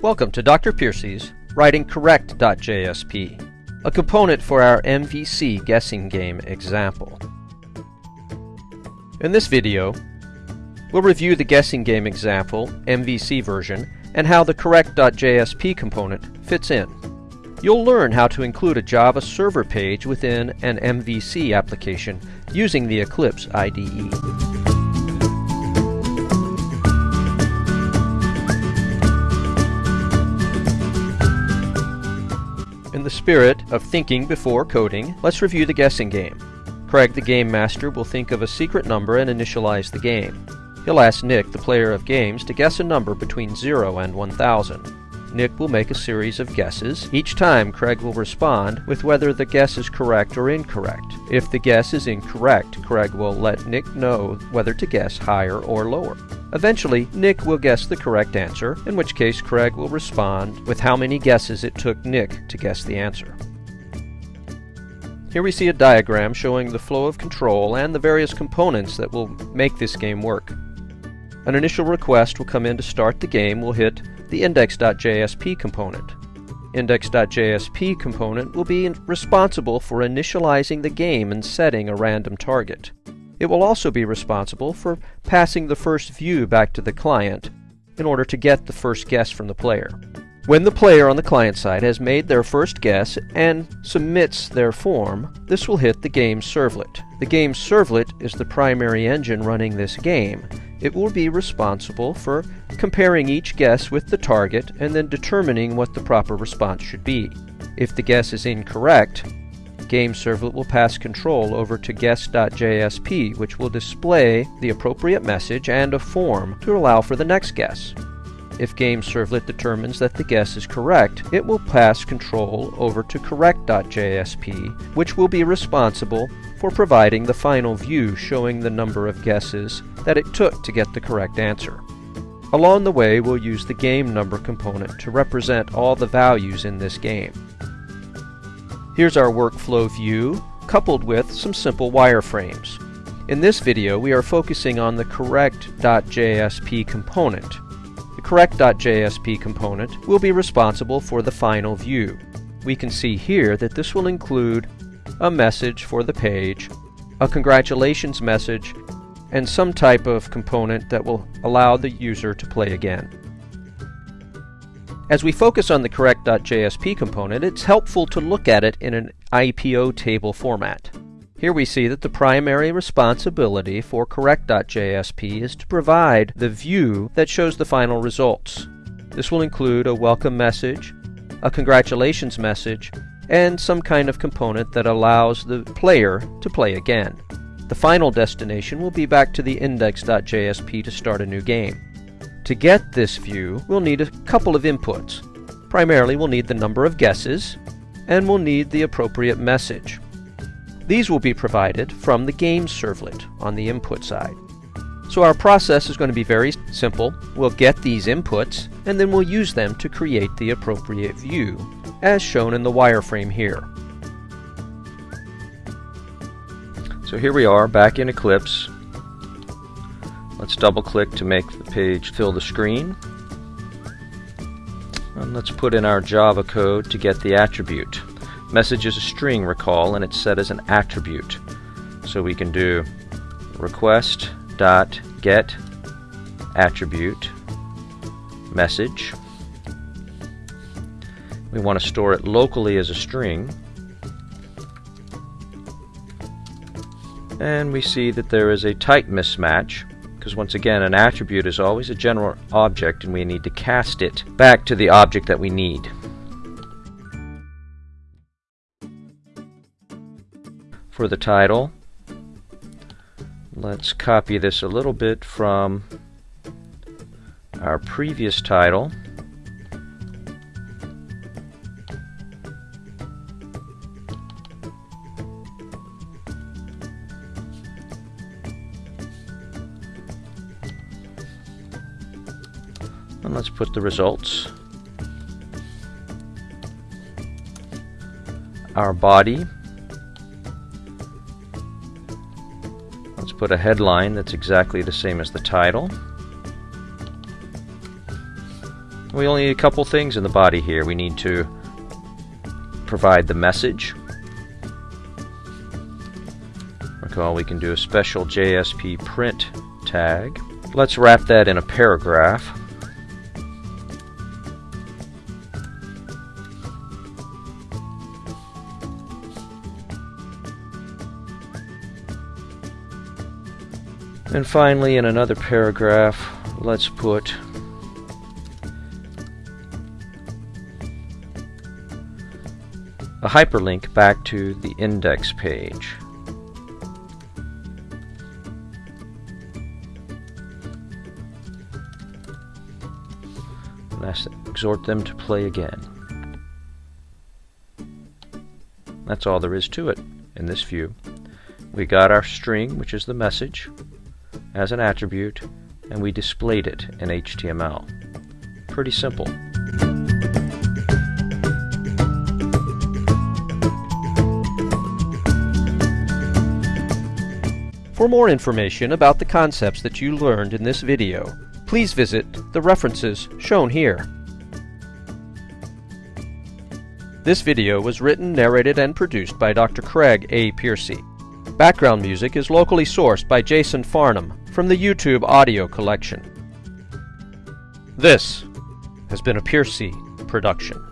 Welcome to Dr. Piercy's Writing Correct.jsp, a component for our MVC guessing game example. In this video, we'll review the guessing game example, MVC version, and how the Correct.jsp component fits in. You'll learn how to include a Java server page within an MVC application using the Eclipse IDE. In the spirit of thinking before coding, let's review the guessing game. Craig, the game master, will think of a secret number and initialize the game. He'll ask Nick, the player of games, to guess a number between 0 and 1000. Nick will make a series of guesses. Each time, Craig will respond with whether the guess is correct or incorrect. If the guess is incorrect, Craig will let Nick know whether to guess higher or lower. Eventually, Nick will guess the correct answer, in which case Craig will respond with how many guesses it took Nick to guess the answer. Here we see a diagram showing the flow of control and the various components that will make this game work. An initial request will come in to start the game will hit the index.jsp component. Index.jsp component will be responsible for initializing the game and setting a random target. It will also be responsible for passing the first view back to the client in order to get the first guess from the player. When the player on the client side has made their first guess and submits their form, this will hit the game servlet. The game servlet is the primary engine running this game. It will be responsible for comparing each guess with the target and then determining what the proper response should be. If the guess is incorrect, Game Servlet will pass control over to guess.jsp, which will display the appropriate message and a form to allow for the next guess. If Game Servlet determines that the guess is correct, it will pass control over to correct.jsp, which will be responsible for providing the final view showing the number of guesses that it took to get the correct answer. Along the way, we'll use the game number component to represent all the values in this game. Here's our workflow view, coupled with some simple wireframes. In this video, we are focusing on the correct.jsp component. The correct.jsp component will be responsible for the final view. We can see here that this will include a message for the page, a congratulations message, and some type of component that will allow the user to play again. As we focus on the correct.jsp component, it's helpful to look at it in an IPO table format. Here we see that the primary responsibility for correct.jsp is to provide the view that shows the final results. This will include a welcome message, a congratulations message, and some kind of component that allows the player to play again. The final destination will be back to the index.jsp to start a new game. To get this view, we'll need a couple of inputs. Primarily, we'll need the number of guesses, and we'll need the appropriate message. These will be provided from the game servlet on the input side. So our process is going to be very simple. We'll get these inputs, and then we'll use them to create the appropriate view, as shown in the wireframe here. So here we are back in Eclipse Let's double click to make the page fill the screen. And let's put in our Java code to get the attribute. Message is a string, recall, and it's set as an attribute. So we can do request dot get attribute message. We want to store it locally as a string. And we see that there is a type mismatch because once again an attribute is always a general object and we need to cast it back to the object that we need. For the title, let's copy this a little bit from our previous title And let's put the results. Our body. Let's put a headline that's exactly the same as the title. We only need a couple things in the body here. We need to provide the message. Recall we can do a special JSP print tag. Let's wrap that in a paragraph. And finally, in another paragraph, let's put a hyperlink back to the index page. And I exhort them to play again. That's all there is to it in this view. We got our string, which is the message, as an attribute, and we displayed it in HTML. Pretty simple. For more information about the concepts that you learned in this video, please visit the references shown here. This video was written, narrated, and produced by Dr. Craig A. Piercy. Background music is locally sourced by Jason Farnham from the YouTube audio collection. This has been a Piercy production.